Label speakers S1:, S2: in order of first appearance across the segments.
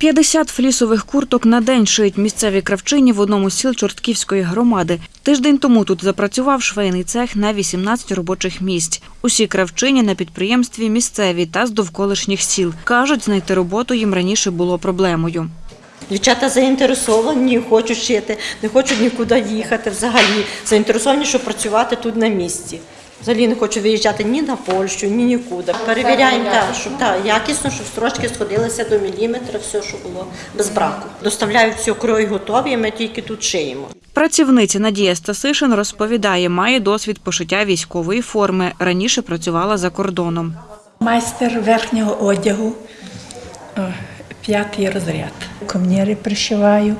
S1: 50 флісових курток на день шиють місцеві кравчині в одному з сіл Чортківської громади. Тиждень тому тут запрацював швейний цех на 18 робочих місць. Усі кравчині на підприємстві місцеві та з довколишніх сіл. Кажуть, знайти роботу їм раніше було проблемою.
S2: Дівчата заінтересовані, хочуть шити, не хочуть нікуди їхати взагалі. Заінтересовані, щоб працювати тут на місці. Взагалі не хочу виїжджати ні на Польщу, ні нікуди. Перевіряємо, так, щоб так, якісно, щоб строчки сходилися до міліметра, все, що було без браку. Доставляють все крой готові, ми тільки тут шиємо.
S1: Працівниця Надія Стасишин розповідає, має досвід пошиття військової форми. Раніше працювала за кордоном.
S3: Майстер верхнього одягу, п'ятий розряд. Комніри пришиваю.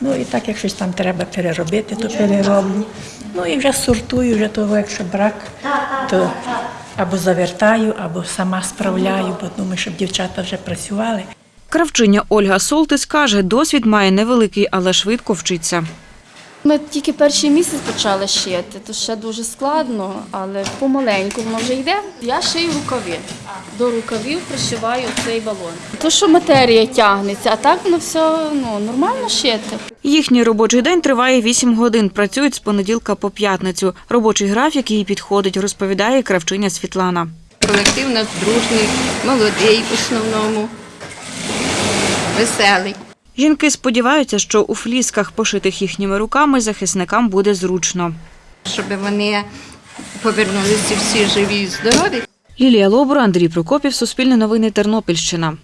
S3: Ну і так, як щось там треба переробити, то перероблю. Ну і вже сортую, вже того, якщо брак, то або завертаю, або сама справляю, бо думаю, щоб дівчата вже працювали.
S1: Кравчиня Ольга Солтис каже, досвід має невеликий, але швидко вчиться.
S4: Ми тільки перший місяць почали шити, то ще дуже складно, але помаленьку воно вже йде. Я шию рукаві. До рукавів пришиваю цей балон. То, що матерія тягнеться, а так воно все ну, нормально шити.
S1: Їхній робочий день триває 8 годин. Працюють з понеділка по п'ятницю. Робочий графік їй підходить, розповідає кравчиня Світлана.
S5: Колектив у нас дружний, молодий в основному, веселий.
S1: Жінки сподіваються, що у флісках, пошитих їхніми руками, захисникам буде зручно.
S5: Щоб вони повернулися всі живі і здорові.
S1: Лілія Лобура, Андрій Прокопів, Суспільне новини, Тернопільщина.